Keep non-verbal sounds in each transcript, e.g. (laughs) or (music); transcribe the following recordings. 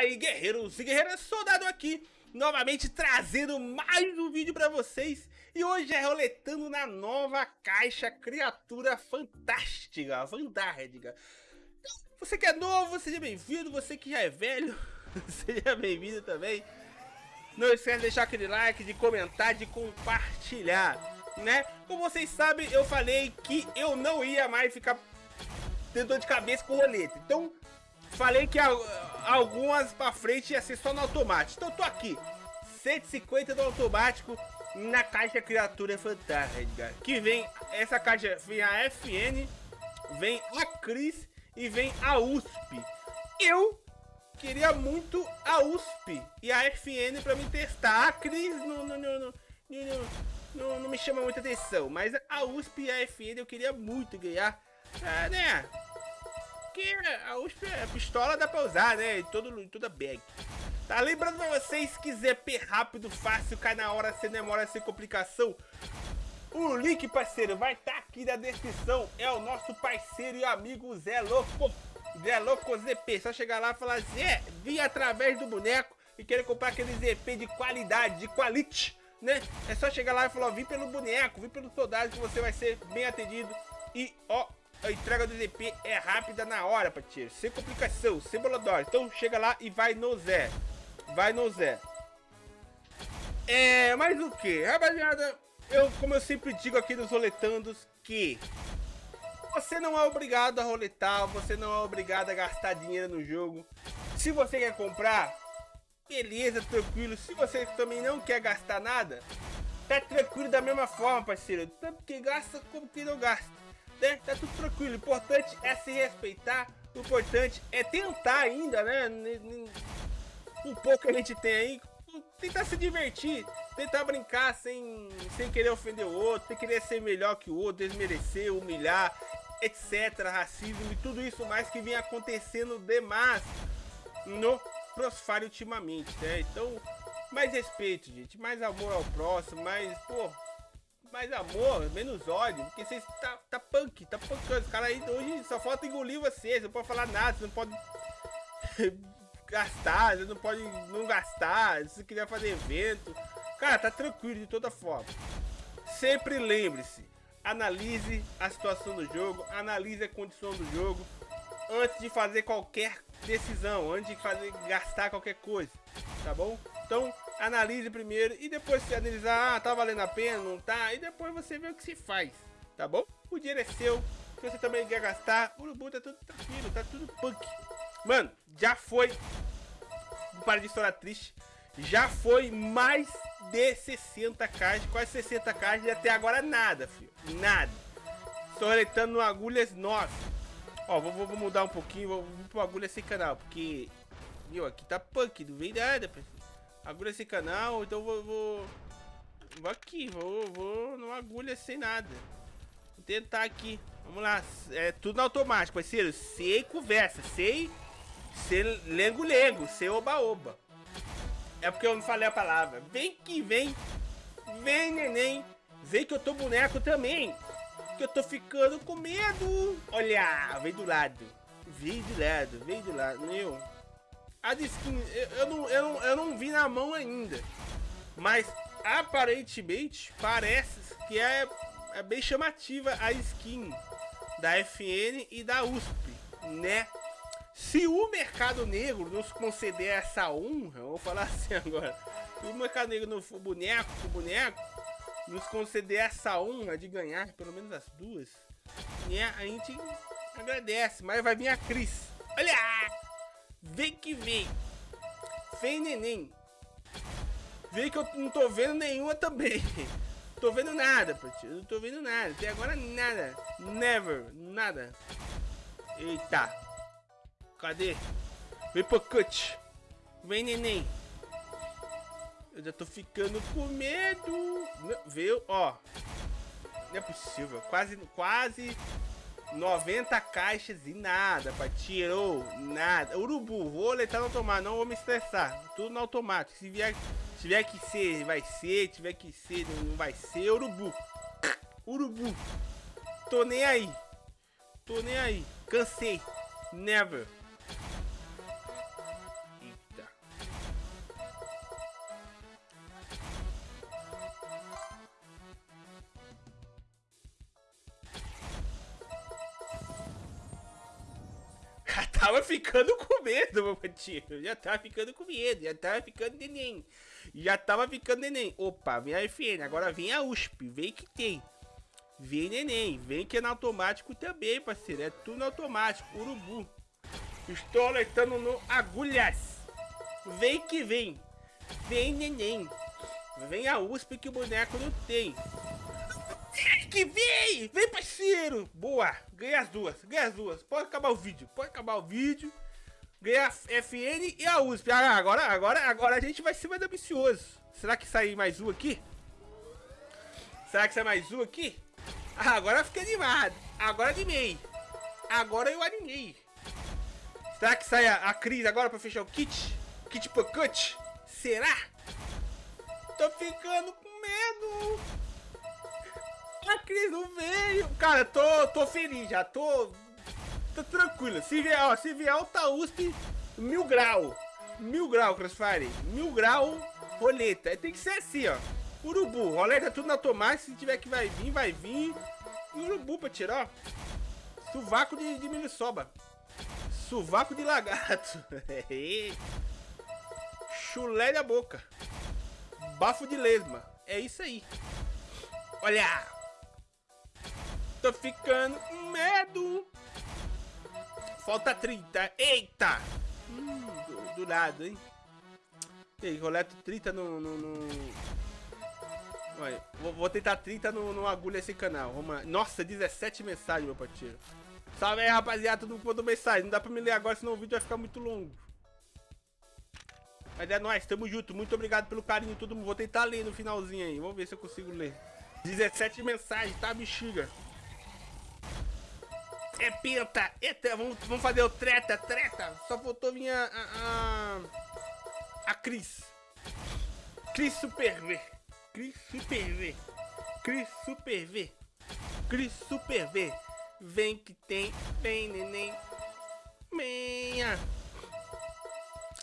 aí, guerreiros e guerreiras, soldado aqui, novamente trazendo mais um vídeo pra vocês. E hoje é roletando na nova caixa Criatura Fantástica, Vandárdiga. Então, você que é novo, seja bem-vindo, você que já é velho, (laughs) seja bem-vindo também. Não esquece de deixar aquele like, de comentar, de compartilhar, né? Como vocês sabem, eu falei que eu não ia mais ficar tendo dor de cabeça com roleta. Então, falei que algumas pra frente ia ser só no automático. Então tô aqui. 150 no automático na caixa criatura fantástica. Que vem, essa caixa vem a FN, vem a Cris e vem a USP. Eu queria muito a USP e a FN pra me testar. A Cris não, não, não, não, não, não me chama muita atenção, mas a USP e a FN eu queria muito ganhar. Ah, né? Porque a USP, a pistola dá pra usar, né? Em todo, toda bag. Tá lembrando pra vocês, se quiser P rápido, fácil, cai na hora, sem demora, sem complicação. O link, parceiro, vai estar tá aqui na descrição. É o nosso parceiro e amigo Zé Louco. Zé Louco ZP. Só chegar lá e falar, Zé, vim através do boneco e querer comprar aquele ZP de qualidade, de quality, né? É só chegar lá e falar, vim pelo boneco, vim pelo soldado que você vai ser bem atendido. E, ó, a entrega do DP é rápida na hora, parceiro. Sem complicação, sem bolador. Então chega lá e vai no Zé. Vai no Zé. É, mas o que? Rapaziada, eu, como eu sempre digo aqui nos roletandos, que você não é obrigado a roletar, você não é obrigado a gastar dinheiro no jogo. Se você quer comprar, beleza, tranquilo. Se você também não quer gastar nada, tá tranquilo da mesma forma, parceiro. Tanto que gasta como que não gasta né? Tá tudo tranquilo. O importante é se respeitar. O importante é tentar ainda, né? Um pouco a gente tem aí, tentar se divertir, tentar brincar sem, sem querer ofender o outro, sem querer ser melhor que o outro, desmerecer, humilhar, etc. Racismo e tudo isso mais que vem acontecendo demais no Crossfire ultimamente, né? Então, mais respeito, gente, mais amor ao próximo, mais, pô, mais amor, menos ódio, porque vocês tá, tá punk, tá punkando. Os caras aí hoje só falta engolir vocês, não pode falar nada, você não pode (laughs) gastar, você não pode não gastar, se quiser fazer evento. Cara, tá tranquilo de toda forma. Sempre lembre-se, analise a situação do jogo, analise a condição do jogo antes de fazer qualquer decisão, antes de fazer gastar qualquer coisa, tá bom? Então, analise primeiro e depois se analisar, ah, tá valendo a pena, não tá, e depois você vê o que se faz, tá bom? O dinheiro é seu, se você também quer gastar, o Urubu tá tudo tranquilo, tá tudo punk. Mano, já foi, para de história triste, já foi mais de 60 caixas, quase 60 caixas e até agora nada, filho, nada. Estou reletando agulhas 9. Ó, vou, vou, mudar um pouquinho, vou, vou pro agulha sem canal, porque, meu, aqui tá punk, não vem nada, pessoal agulha sem canal, então vou, vou, vou aqui, vou, vou numa agulha sem nada. Vou tentar aqui. Vamos lá, é tudo no automático, parceiro. Sei conversa, sei, sei lengo-lengo, sei oba-oba. É porque eu não falei a palavra. Vem que vem, vem neném, vem que eu tô boneco também. Que eu tô ficando com medo. Olha, vem do lado. Vem do lado, vem do lado. Meu, a de skin, eu, eu, não, eu, não, eu não vi na mão ainda. Mas aparentemente parece que é, é bem chamativa a skin da FN e da USP, né? Se o mercado negro nos conceder essa honra, vou falar (laughs) assim agora, se o mercado negro no boneco, o boneco, nos conceder essa honra de ganhar pelo menos as duas, né? A gente agradece, mas vai vir a Cris. Olha! Vem que vem. Vem, neném. Vem que eu não tô vendo nenhuma também. tô vendo nada, parceiro. Não tô vendo nada. Até agora nada. Never. Nada. Eita. Cadê? Vem pro cut. Vem, neném. Eu já tô ficando com medo. Viu? Ó. Não é possível. Quase, quase 90 caixas e nada, pai. Tirou nada. Urubu, vou letar no automático, não vou me estressar. Tudo no automático. Se vier, tiver que ser, vai ser. Se tiver que ser, não vai ser. Urubu. Urubu. Tô nem aí. Tô nem aí. Cansei. Never. Medo, meu. Já tava ficando com medo, já tava ficando neném. Já tava ficando neném. Opa, vem a FN, agora vem a USP, vem que tem. Vem neném, vem que é no automático também, parceiro. É tudo no automático, urubu. Estou alertando no agulhas. Vem que vem. Vem neném. Vem a USP que o boneco não tem. Que vem! Vem, parceiro! Boa! Ganhei as duas, ganhei as duas. Pode acabar o vídeo, pode acabar o vídeo. Ganhei a FN e a USP. Ah, agora, agora, agora a gente vai ser mais ambicioso. Será que sai mais um aqui? Será que sai mais um aqui? Ah, agora fiquei animado. Agora animei. Agora eu animei. Será que sai a, a Cris agora pra fechar o kit? Kit cut? Será? Tô ficando com medo. A Cris não veio. Cara, tô, tô feliz já. Tô, tô tranquilo. Se vier, ó, se vier alta USP, mil grau. Mil grau, Crossfire. Mil grau, roleta. Tem que ser assim, ó. Urubu. Roleta tudo na tomate. Se tiver que vai vir, vai vir. Urubu pra tirar, ó. Suvaco de, de milho soba. Suvaco de lagarto. (laughs) Chulé da boca. Bafo de lesma. É isso aí. Olha! Tô ficando medo. Falta 30. Eita! Hum, do, do lado, hein? E aí, roleto 30 no... no, no... Olha, vou, vou, tentar 30 no, no agulha esse canal. Vamos Nossa, 17 mensagens, meu parceiro. Salve aí, rapaziada. Todo mundo mandou mensagem. Não dá pra me ler agora, senão o vídeo vai ficar muito longo. Mas é nóis, tamo junto. Muito obrigado pelo carinho, todo mundo. Vou tentar ler no finalzinho aí. Vamos ver se eu consigo ler. 17 mensagens, tá, bexiga? É pinta. Eita, vamos, vamos fazer o treta, treta. Só faltou vir a... A, a, Cris. Cris Super V. Cris Super V. Cris Super V. Cris Super V. Vem que tem, vem neném. Venha.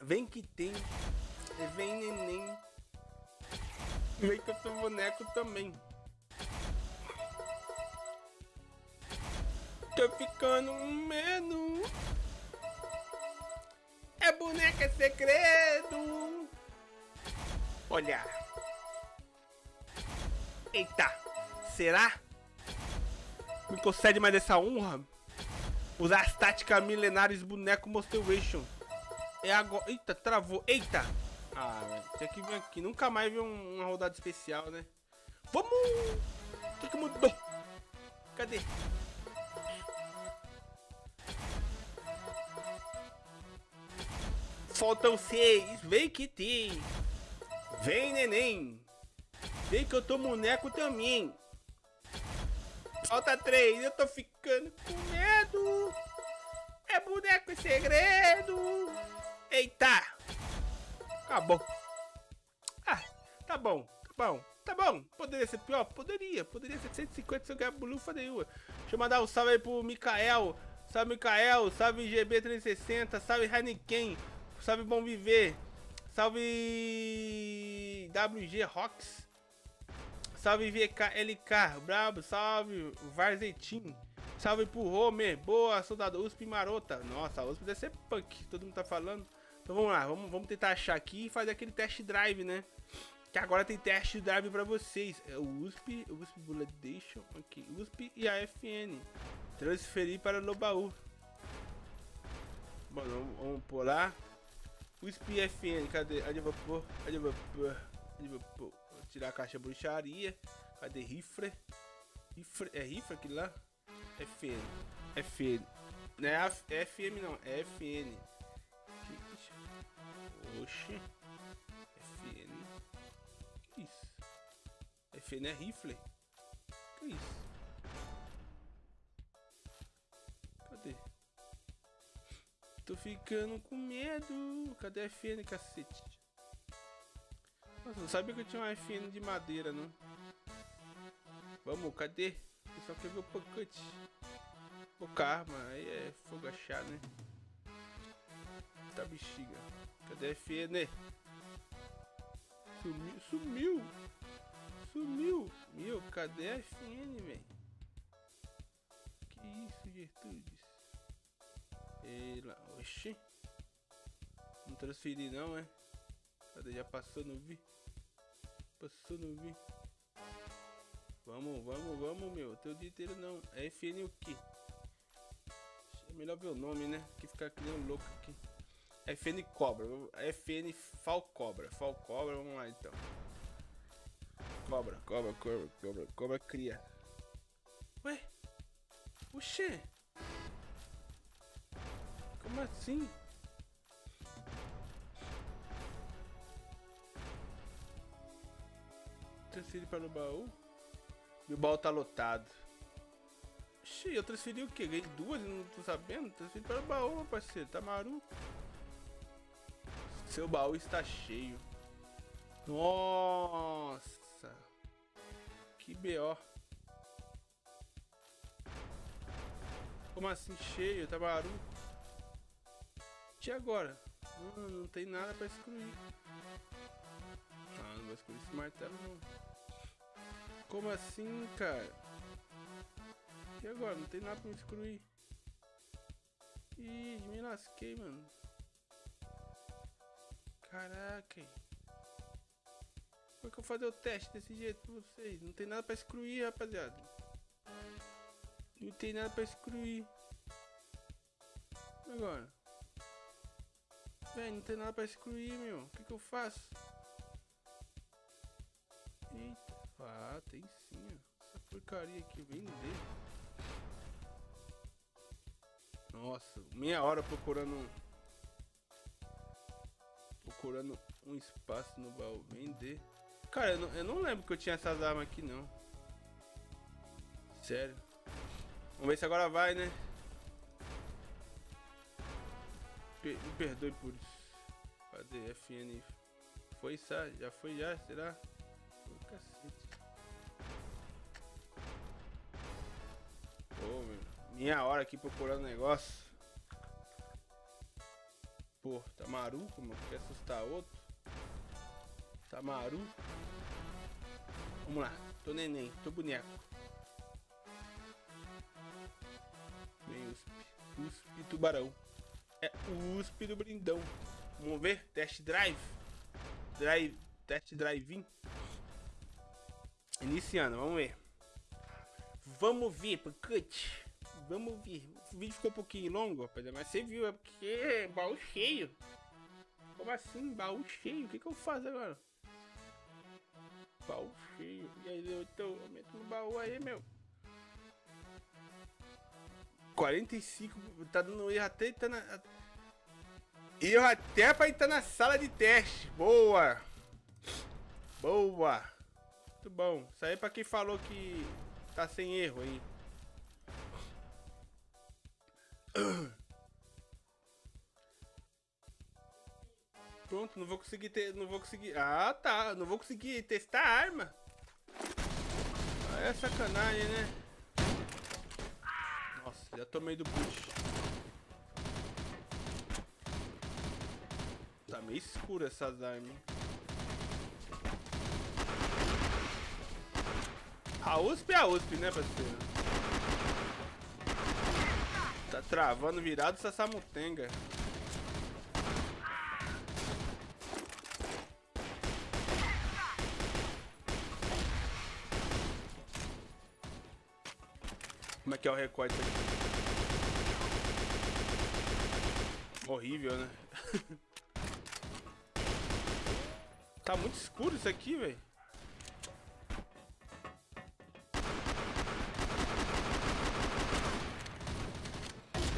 Vem que tem, vem neném. Vem que eu sou boneco também. Tô ficando com medo. É boneca segredo. Olha. Eita. Será? Me concede mais essa honra? Usar as táticas milenares boneco Motivation. É agora. Eita, travou. Eita! Ah. Tinha que vir aqui. Nunca mais vi um, uma rodada especial, né? Vamos! O que, que mudou? Cadê? Faltam seis. Vem que tem. Vem, neném. Vem que eu tô boneco também. Falta três. Eu tô ficando com medo. É boneco segredo. Eita! Acabou. Ah, tá bom, tá bom, tá bom. Poderia ser pior? Poderia. Poderia ser 150 se eu ganhar blufa nenhuma. Deixa eu mandar um salve aí pro Mikael. Salve, Mikael. Salve, GB360. Salve, Heineken. Salve, Bom Viver. Salve, WG Rocks. Salve, VKLK. Brabo. Salve, Varzetim. Salve pro Homer. Boa, soldado. USP marota. Nossa, USP deve ser punk. Todo mundo tá falando. Então vamos lá, vamos, vamos tentar achar aqui e fazer aquele test drive, né? Que agora tem test drive pra vocês. É o USP, o USP Bulletation, aqui, USP e a FN. Transferir para no baú. Bom, vamos, vamos por lá. E FN, cadê? Pôr? Onde eu vou tirar a caixa bruxaria. Cadê rifle? Rifle, é rifle aquilo lá? FN. FN. Não é FM não, é FN. Oxi. FN. Que isso? FN é rifle? Que isso? Tô ficando com medo. Cadê a FN, cacete? Nossa, não sabia que eu tinha uma FN de madeira, não. Vamos, cadê? Eu só quer ver o pacote. O karma, aí é fogo achar, né? Tá bexiga. Cadê a FN? Sumiu, sumiu. Sumiu. Meu, cadê a FN, velho? Que isso, Gertrudes? Ela... Oxi. Não transferi não, é? Cadê? Já passou, não vi. Passou, não vi. Vamos, vamos, vamos, meu. Teu dia inteiro não. É FN o quê? É melhor ver o nome, né? Que ficar que um louco aqui. FN Cobra. FN Falcobra. Falcobra, vamos lá então. Cobra, cobra, cobra, cobra, cobra cria. Ué? Oxê! Como assim? Transferi para o baú? Meu baú tá lotado. Ixi, eu transferi o quê? Ganhei duas não tô sabendo? Transferi para o baú, meu parceiro. Tá maluco? Seu baú está cheio. Nossa. Que B.O. Como assim cheio? Tá maluco? E agora? Não, não tem nada pra excluir. Ah, não vou excluir esse martelo não. Como assim, cara? E agora? Não tem nada pra me excluir. Ih, me lasquei, mano. Caraca. Como é que eu vou fazer o teste desse jeito pra vocês? Não tem nada pra excluir, rapaziada. Não tem nada pra excluir. Agora. Véi, não tem nada pra excluir, meu. O que que eu faço? Eita. Ah, tem sim, ó. Essa porcaria aqui, vender. Nossa, meia hora procurando... Procurando um espaço no baú. Vender. Cara, eu não, eu não lembro que eu tinha essas armas aqui, não. Sério. Vamos ver se agora vai, né? Me perdoe por isso. Cadê FN? Foi, sabe? Já foi, já? Será? Foi cacete. Pô, meu. Minha hora aqui procurando negócio. Pô, tá maruco, mano. Quer assustar outro? Tá maruco. Vamos lá. Tô neném, tô boneco. Vem USP. USP tubarão é o USP do Brindão. Vamos ver? Test drive. Drive. Test drive-in. Iniciando, vamos ver. Vamos ver, Pacut. Vamos ver. O vídeo ficou um pouquinho longo. Mas você viu, é porque baú cheio. Como assim? Baú cheio? O que, que eu faço agora? Baú cheio. E aí, eu tô aumento no baú aí, meu. 45, tá dando erro até tá na... Erro até pra entrar na sala de teste. Boa. Boa. Muito bom. Isso aí é pra quem falou que tá sem erro aí. (coughs) Pronto, não vou conseguir ter, não vou conseguir. Ah, tá, não vou conseguir testar a arma. Ah, é sacanagem, né? Já tomei do push. Tá meio escuro essas armas. A USP é a USP, né, parceiro? Tá travando virado essa samutenga. Como é que é o recorte aqui? Horrível, né? (laughs) tá muito escuro isso aqui, velho.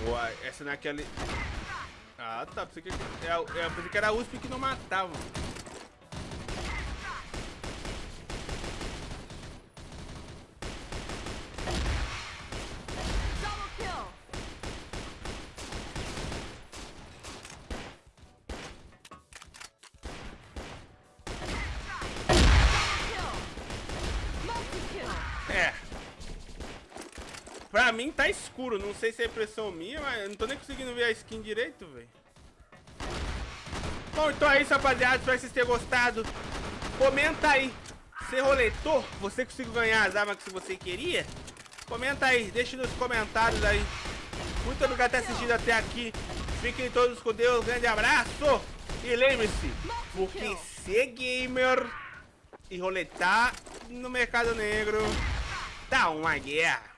Uai, essa não é aquela... Ah, tá. Pensei que, é, é, pensei que era a USP que não matava. Mim tá escuro, não sei se é impressão minha, mas eu não tô nem conseguindo ver a skin direito, velho. Bom, então é isso, rapaziada. Espero que vocês tenham gostado. Comenta aí. Você roletou? Você conseguiu ganhar as armas que você queria? Comenta aí, deixa nos comentários aí. Muito obrigado por ter assistido até aqui. Fiquem todos com Deus. Grande abraço. E lembre-se, porque ser gamer e roletar no mercado negro dá uma guerra.